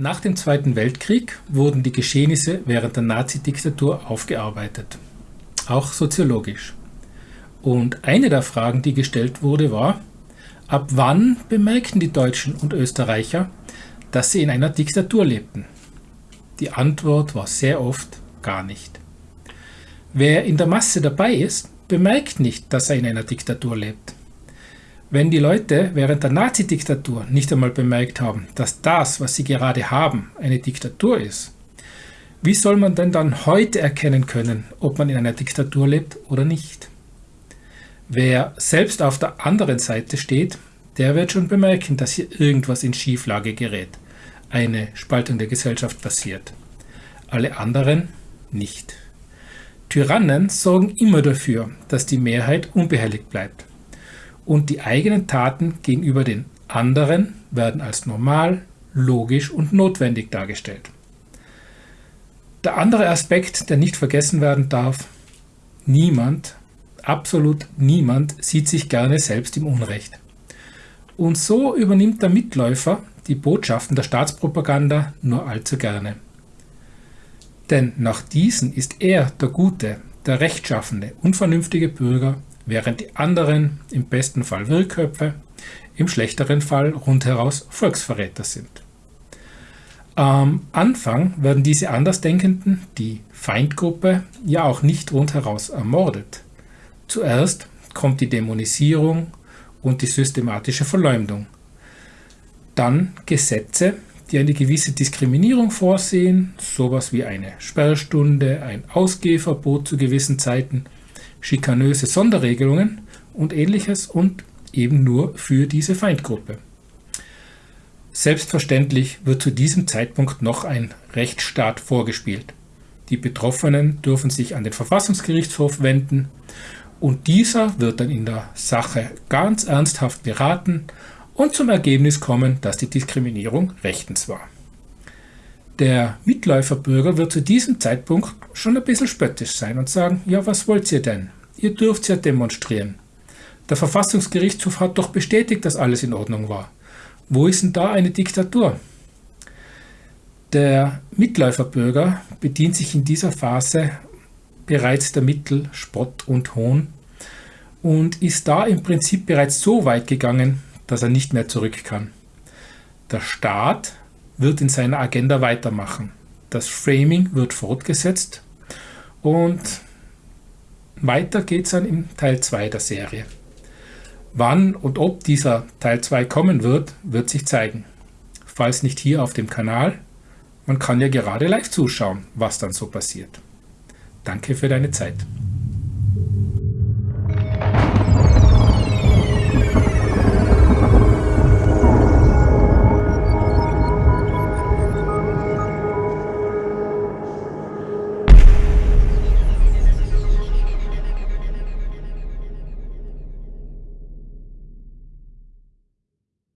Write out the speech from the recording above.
Nach dem Zweiten Weltkrieg wurden die Geschehnisse während der Nazi-Diktatur aufgearbeitet, auch soziologisch. Und eine der Fragen, die gestellt wurde, war, ab wann bemerkten die Deutschen und Österreicher, dass sie in einer Diktatur lebten? Die Antwort war sehr oft gar nicht. Wer in der Masse dabei ist, bemerkt nicht, dass er in einer Diktatur lebt. Wenn die Leute während der Nazi-Diktatur nicht einmal bemerkt haben, dass das, was sie gerade haben, eine Diktatur ist, wie soll man denn dann heute erkennen können, ob man in einer Diktatur lebt oder nicht? Wer selbst auf der anderen Seite steht, der wird schon bemerken, dass hier irgendwas in Schieflage gerät, eine Spaltung der Gesellschaft passiert. Alle anderen nicht. Tyrannen sorgen immer dafür, dass die Mehrheit unbehelligt bleibt und die eigenen Taten gegenüber den anderen werden als normal, logisch und notwendig dargestellt. Der andere Aspekt, der nicht vergessen werden darf, niemand, absolut niemand sieht sich gerne selbst im Unrecht. Und so übernimmt der Mitläufer die Botschaften der Staatspropaganda nur allzu gerne. Denn nach diesen ist er der gute, der rechtschaffende, unvernünftige Bürger, während die anderen im besten Fall Wirrköpfe, im schlechteren Fall rundheraus Volksverräter sind. Am Anfang werden diese Andersdenkenden, die Feindgruppe, ja auch nicht rundheraus ermordet. Zuerst kommt die Dämonisierung und die systematische Verleumdung. Dann Gesetze, die eine gewisse Diskriminierung vorsehen, sowas wie eine Sperrstunde, ein Ausgehverbot zu gewissen Zeiten schikanöse Sonderregelungen und ähnliches und eben nur für diese Feindgruppe. Selbstverständlich wird zu diesem Zeitpunkt noch ein Rechtsstaat vorgespielt. Die Betroffenen dürfen sich an den Verfassungsgerichtshof wenden und dieser wird dann in der Sache ganz ernsthaft beraten und zum Ergebnis kommen, dass die Diskriminierung rechtens war. Der Mitläuferbürger wird zu diesem Zeitpunkt schon ein bisschen spöttisch sein und sagen, ja, was wollt ihr denn? Ihr dürft ja demonstrieren. Der Verfassungsgerichtshof hat doch bestätigt, dass alles in Ordnung war. Wo ist denn da eine Diktatur? Der Mitläuferbürger bedient sich in dieser Phase bereits der Mittel Spott und Hohn und ist da im Prinzip bereits so weit gegangen, dass er nicht mehr zurück kann. Der Staat wird in seiner Agenda weitermachen. Das Framing wird fortgesetzt und weiter geht es dann im Teil 2 der Serie. Wann und ob dieser Teil 2 kommen wird, wird sich zeigen. Falls nicht hier auf dem Kanal, man kann ja gerade live zuschauen, was dann so passiert. Danke für deine Zeit.